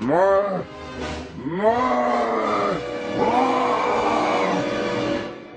More! More!